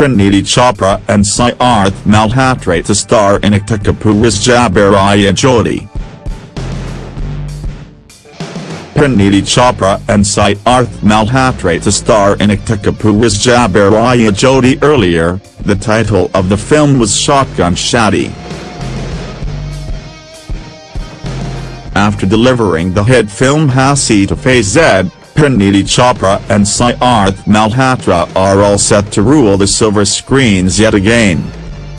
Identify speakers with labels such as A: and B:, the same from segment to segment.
A: Parineeti Chopra and Sidharth Malhotra to star in Ekta Kapoor's Jabariya Jodi. Parineeti Chopra and Sidharth Malhotra to star in Ekta Kapoor's Jabariya Jodi earlier, the title of the film was Shotgun Shadi. After delivering the hit film Hasee Toh Phasee, Parineeti Chopra and Sidharth Malhotra are all set to rule the silver screens yet again.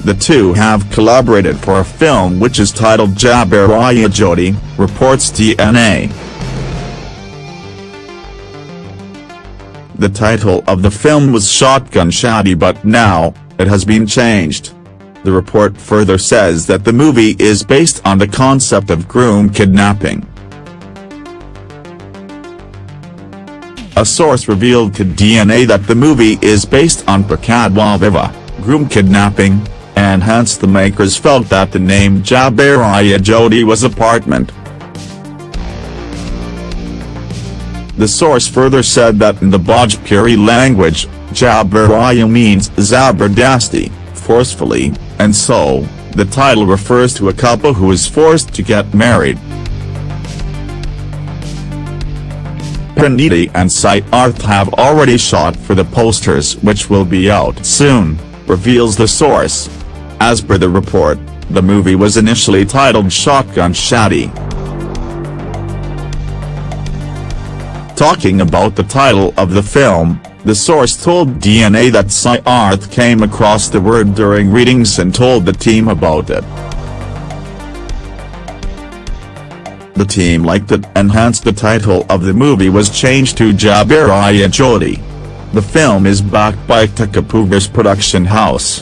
A: The two have collaborated for a film which is titled Jabariya Jodi, reports DNA. The title of the film was Shotgun Shadi but now, it has been changed. The report further says that the movie is based on the concept of groom kidnapping. A source revealed to DNA that the movie is based on Pakadwa Vivah, groom kidnapping, and hence the makers felt that the name Jabariya Jodi was apartment. The source further said that in the Bhojpuri language, Jabariya means Zabardasti, forcefully, and so, the title refers to a couple who is forced to get married. Parineeti and Sidharth have already shot for the posters which will be out soon, reveals the source. As per the report, the movie was initially titled Shotgun Shadi. Talking about the title of the film, the source told DNA that Sidharth came across the word during readings and told the team about it. The team liked it and hence the title of the movie was changed to Jabariya Jodi. The film is backed by Ekta Kapoor's production house.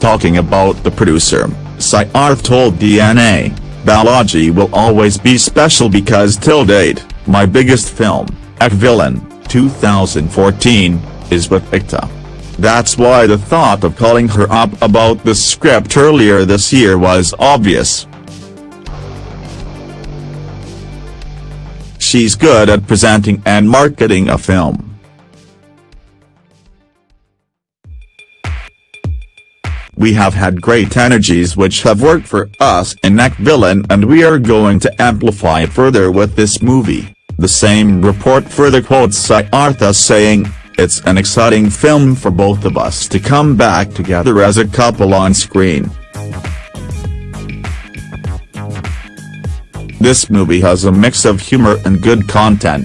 A: Talking about the producer, Sidharth told DNA, Balaji will always be special because till date, my biggest film, Ek Villain, 2014, is with Ekta. That's why the thought of calling her up about the script earlier this year was obvious. She's good at presenting and marketing a film. We have had great energies which have worked for us in Villain and we are going to amplify further with this movie. The same report further quotes Siddhartha saying, it's an exciting film for both of us to come back together as a couple on screen. This movie has a mix of humor and good content,